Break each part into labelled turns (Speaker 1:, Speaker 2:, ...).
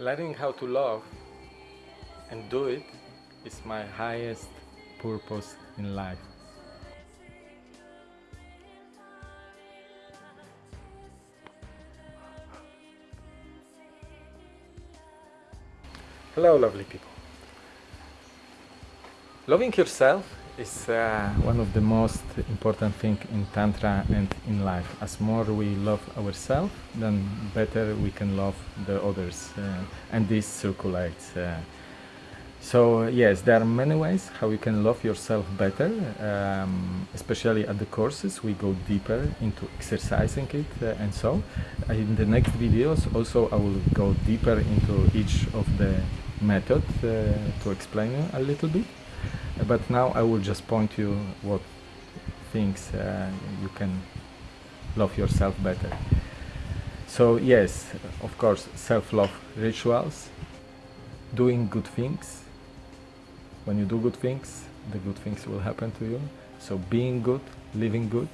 Speaker 1: Learning how to love and do it is my highest purpose in life. Hello, lovely people. Loving yourself is uh, one of the most important thing in tantra and in life. As more we love ourselves then better we can love the others uh, and this circulates uh, so yes there are many ways how you can love yourself better um, especially at the courses. We go deeper into exercising it uh, and so. In the next videos also i will go deeper into each of the methods uh, to explain a little bit but now I will just point you what things uh, you can love yourself better. So yes, of course, self-love rituals, doing good things. When you do good things, the good things will happen to you. So being good, living good.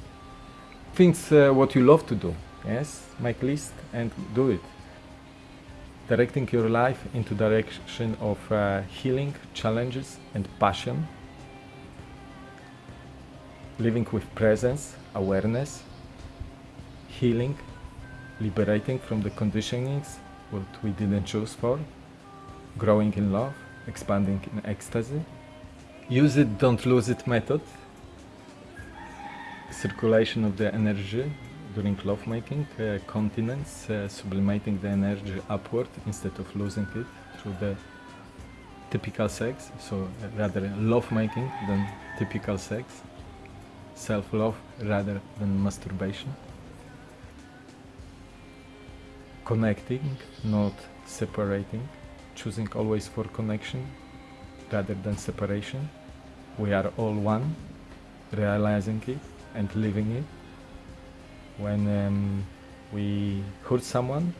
Speaker 1: Things uh, what you love to do. Yes, make list and do it. Directing your life into direction of uh, healing, challenges and passion living with presence, awareness, healing, liberating from the conditionings what we didn't choose for, growing in love, expanding in ecstasy. Use it, don't lose it method. Circulation of the energy during lovemaking, uh, continence, uh, sublimating the energy upward instead of losing it through the typical sex, so rather lovemaking than typical sex self-love rather than masturbation. Connecting, not separating, choosing always for connection rather than separation. We are all one, realizing it and living it. When um, we hurt someone,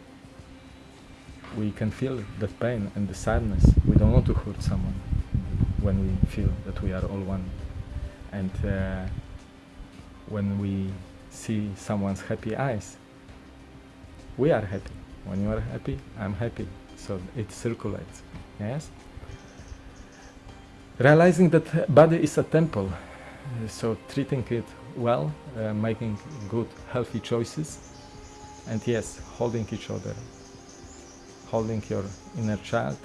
Speaker 1: we can feel the pain and the sadness. We don't want to hurt someone when we feel that we are all one. And uh, when we see someone's happy eyes, we are happy. When you are happy, I'm happy. So it circulates. Yes? Realizing that body is a temple, so treating it well, uh, making good, healthy choices, and yes, holding each other, holding your inner child,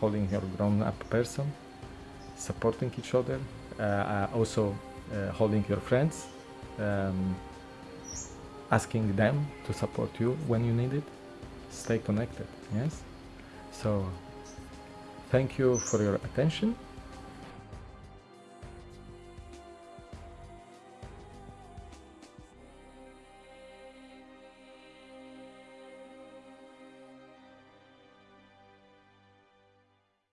Speaker 1: holding your grown-up person, supporting each other, uh, uh, also uh, holding your friends, um, asking them to support you when you need it. Stay connected, yes? So, thank you for your attention